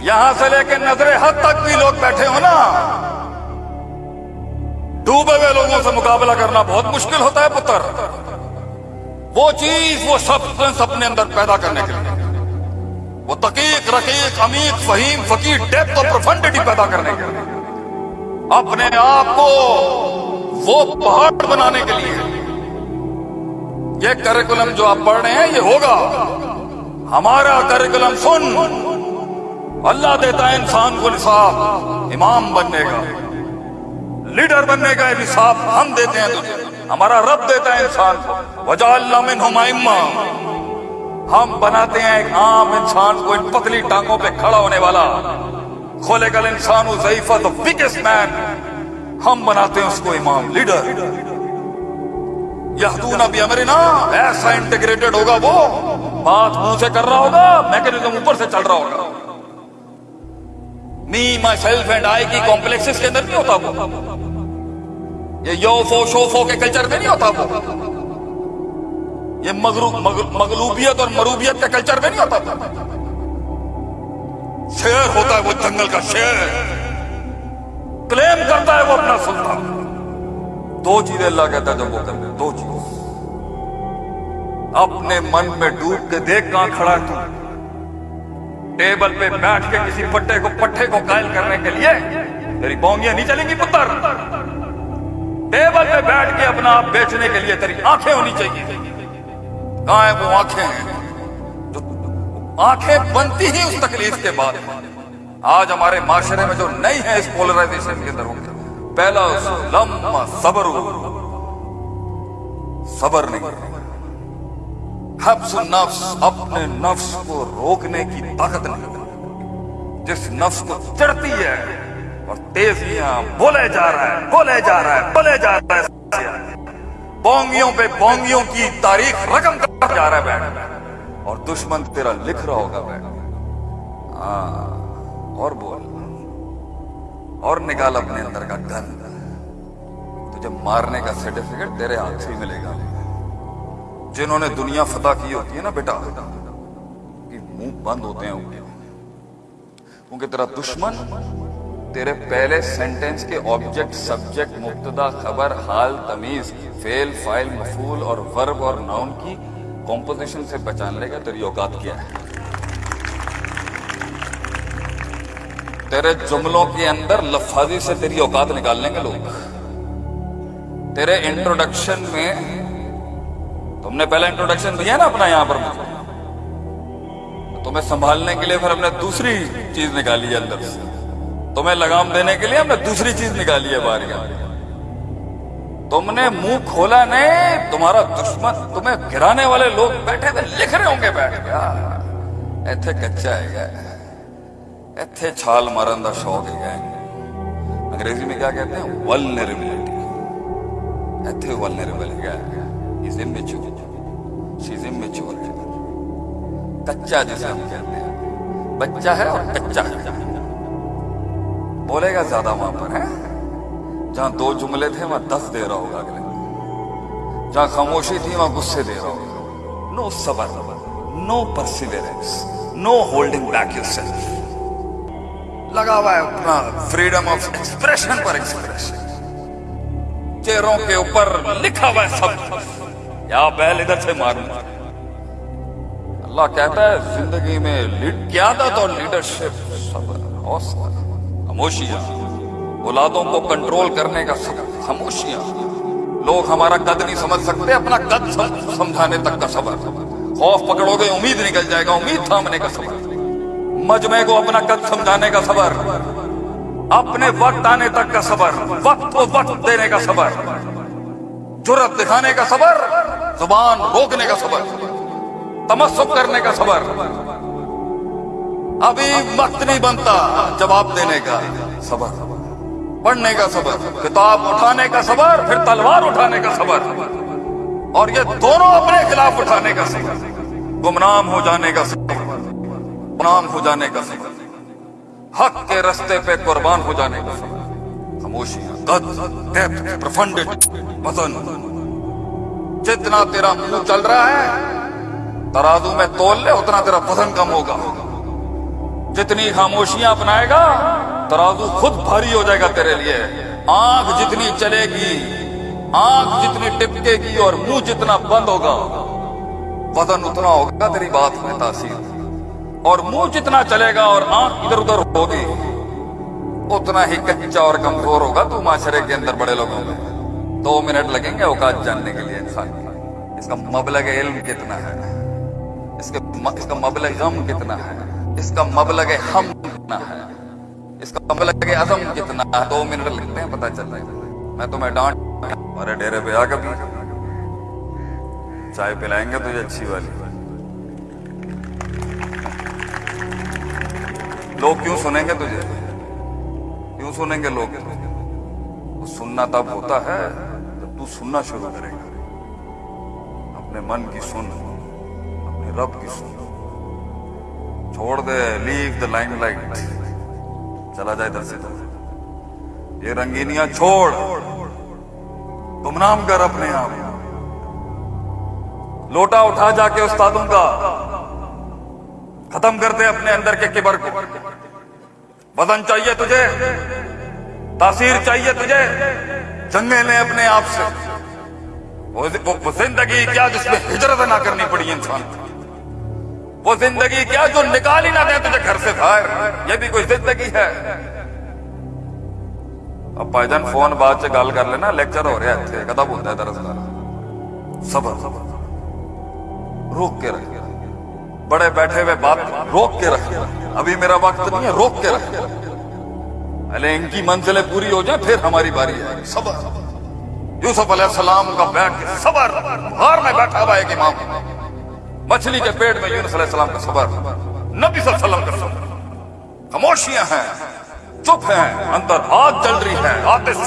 یہاں سے لے کے نظر حد تک بھی لوگ بیٹھے ہو نا۔ ڈوبے ہوئے لوگوں سے مقابلہ کرنا بہت مشکل ہوتا ہے، پتر۔ وہ چیز، وہ سبسٹنس اپنے اندر پیدا کرنے کے لیے۔ وہ تقیق، رقیق، عمیق، فہیم، فقیر ڈیپتھ اور پروفنڈٹی پیدا کرنے کے لیے۔ اپنے آپ کو وہ پہاڑ بنانے کے لیے۔ یہ کریکولم جو آپ پڑھ رہے ہیں، یہ ہوگا۔ ہمارا کریکولم سن۔ اللہ دیتا ہے انسان کو نصاب، امام بننے کا۔ لیڈر بننے کا نصاب ہم دیتے ہیں تجھے۔ ہمارا رب دیتا ہے انسان کو۔ وجہ اللہ من ہم بناتے ہیں ایک عام انسان کو ان پتلی ٹانگوں پہ کھڑا ہونے والا۔ کھولے گل انسان ضعیفہ بگیسٹ مین ہم بناتے ہیں اس کو امام، لیڈر۔ یہدون ابھی امرنا۔ ایسا انٹیگریٹڈ ہوگا وہ۔ بات منہ سے کر رہا ہوگا میکنزم اوپر سے چل رہا ہوگا۔ می مائی سیلف اینڈ آئی کی کمپلیکسز کے اندر نہیں ہوتا وہ یہ یوفو شوفو کے کلچر میں نہیں ہوتا وہ یہ مغلوبیت اور مروبیت کے کلچر میں نہیں ہوتا وہ شیر ہوتا ہے وہ جنگل کا شیر کلیم کرتا ہے وہ اپنا سلطان دو چیزیں اللہ کہتا ہے جب وہ کرتے دو چیز اپنے من میں ڈوب کے دیکھ کہاں کھڑا ہے تو ٹیبل پہ بیٹھ کے کسی پٹے کو پٹھے کو قائل کرنے کے لیے تیری بونگیاں نہیں چلیں گی پتر۔ ٹیبل پہ بیٹھ کے اپنا آپ بیچنے کے لیے تیری آنکھیں ہونی چاہیے۔ کہاں ہیں وہ آنکھیں جو آنکھیں بنتی ہی اس تکلیف کے بعد۔ آج ہمارے معاشرے میں جو نہیں ہے اس پولرائزیشن کے اندر پہلا لمحہ صبر صبر نہیں۔ حبس النفس اپنے نفس کو روکنے کی طاقت نہیں جس نفس کو چڑھتی ہے اور تیزیاں بولے جا رہا ہے، بولے جا رہا ہے، بولے جا رہا ہے۔ بونگیوں پہ بونگیوں کی تاریخ رقم کر جا رہا ہے۔ بیٹھ اور دشمن تیرا لکھ رہا ہوگا۔ بیٹھ ہاں اور بول۔ اور نکال اپنے اندر کا گن۔ تجھے مارنے کا سرٹیفکیٹ تیرے ہاتھ سے ہی ملے گا۔ جنہوں نے دنیا فتح کی ہوتی ہے نا بیٹا منہ بند ہوتے ہیں کیونکہ تیرا دشمن تیرے پہلے سینٹنس کے آبجیکٹ سبجیکٹ مبتدا، خبر، حال، تمیز فیل فائل مفول اور ورب اور ناؤن کی کمپوزیشن سے پہچان لے گا تیری اوقات کیا ہے؟ تیرے جملوں کے اندر لفاظی سے تیری اوقات نکال لیں گے لوگ۔ تیرے انٹروڈکشن میں تم نے پہلا انٹروڈکشن دیا نا اپنا یہاں پر مجھے۔ تمہیں سنبھالنے کے لیے پھر ہم نے دوسری چیز نکالی ہے اندر سے۔ تمہیں لگام دینے کے لیے ہم نے دوسری چیز نکالی ہے بار تم نے منہ کھولا نہیں، تمہارا دشمن تمہیں گرانے والے لوگ بیٹھے تھے، لکھ رہے ہوں گے بیٹھ گیا ایتھے کچا ہے گیا ایتھے چھال مارن دا شوق ہے گیا انگریزی میں کیا کہتے ہیں؟ ولنریبلٹی ایتھے ولنریبل ہے گیا He's immature. She's immature. کچا جسے ہم کہتے ہیں بچہ ہے اور کچا ہے بولے گا زیادہ وہاں پر ہے جہاں دو جملے تھے وہاں دس دے رہا ہوگا اگلے جہاں خاموشی تھی وہاں غصے دے رہا ہوگا نو صبر no perseverance no holding back yourself لگا ہوا ہے اپنا فریڈم آف ایکسپریشن پر ایکسپریشن چہروں کے اوپر لکھا ہوا ہے سب یا بیل ادھر سے ماروں۔ اللہ کہتا ہے، زندگی میں قیادت اور لیڈرشپ صبر، حوصلہ، خاموشیاں، اولادوں کو کنٹرول کرنے کا صبر، خاموشیاں۔ لوگ ہمارا قد نہیں سمجھ سکتے، اپنا قد سمجھانے تک کا صبر۔ خوف پکڑو گے، امید نکل جائے گا، امید تھامنے کا صبر۔ مجمع کو اپنا قد سمجھانے کا صبر۔ اپنے وقت آنے تک کا صبر۔ وقت کو وقت دینے کا صبر۔ جرت دکھانے کا صبر۔ زبان روکنے کا صبر تمسک کرنے کا صبر ابھی وقت نہیں بنتا جواب دینے کا صبر پڑھنے کا صبر کتاب اٹھانے کا صبر پھر تلوار اٹھانے کا صبر اور یہ دونوں اپنے خلاف اٹھانے کا صبر گمنام ہو جانے کا صبر گمنام ہو جانے کا صبر حق کے رستے پہ قربان ہو جانے کا صبر خاموشی جتنا تیرا منہ چل رہا ہے، ترازو میں تول لے، اتنا تیرا وزن کم ہوگا۔ جتنی خاموشیاں اپنائے گا، ترازو خود بھاری ہو جائے گا تیرے لیے۔ آنکھ جتنی چلے گی، آنکھ جتنی ٹپکے گی اور منہ جتنا بند ہوگا، وزن اتنا ہوگا تیری بات میں تاثیر۔ اور منہ جتنا چلے گا اور آنکھ ادھر ادھر ہوگی، اتنا ہی کچا اور کمزور ہوگا تو معاشرے کے اندر بڑے لوگوں میں۔ دو منٹ لگیں گے اوقات جاننے کے لیے انسان کی اس کا مبلغ علم کتنا ہے؟ اس کا اس کا مبلغ غم کتنا ہے؟ اس کا مبلغ ہم کتنا ہے؟ اس کا مبلغ عزم کتنا ہے؟ دو منٹ لگتے ہیں، پتہ چلتا ہے۔ میں تمہیں ڈانٹ ہمارے ڈیرے پہ آ کبھی چائے پلائیں گے تو یہ اچھی والی۔ لوگ کیوں سنیں گے تجھے؟ کیوں سنیں گے لوگ سننا تب ہوتا ہے تو سننا شروع کرے گا۔ اپنے من کی سن اپنے رب کی سن۔ چھوڑ دے لیو دا لائن لائٹ چلا جائے در سے در۔ یہ رنگینیاں چھوڑ۔ تم نام کر اپنے آپ۔ لوٹا اٹھا جا کے استادوں کا۔ ختم کر دے اپنے اندر کے کبر کو۔ وزن چاہیے تجھے، تاثیر چاہیے تجھے۔ جنگیں لیں اپنے آپ سے وہ زندگی کیا جس میں ہجرت نہ کرنی پڑی انسان وہ زندگی کیا جو نکال ہی نہ دیں تجھے گھر سے باہر؟ یہ بھی کوئی زندگی ہے؟ اب بھائی جان فون بعد سے گال کر لینا لیکچر ہو رہا ہے کتا ہوتا ہے دراصل صبر صبر، روک کے رکھے بڑے بیٹھے ہوئے بات روک کے رکھے ابھی میرا وقت نہیں ہے، روک کے رکھے پہلے ان کی منزلیں پوری ہو جائیں، پھر ہماری باری آئے صبر۔ یوسف علیہ السلام کا بیٹھ کے صبر۔ ہار میں بیٹھا ہوا ایک امام۔ مچھلی کے پیٹ میں یونس علیہ السلام کا صبر۔ نبی صلی اللہ علیہ وسلم کا صبر۔ خاموشیاں ہیں، چپ ہیں، اندر آگ جل رہی ہے۔ آتے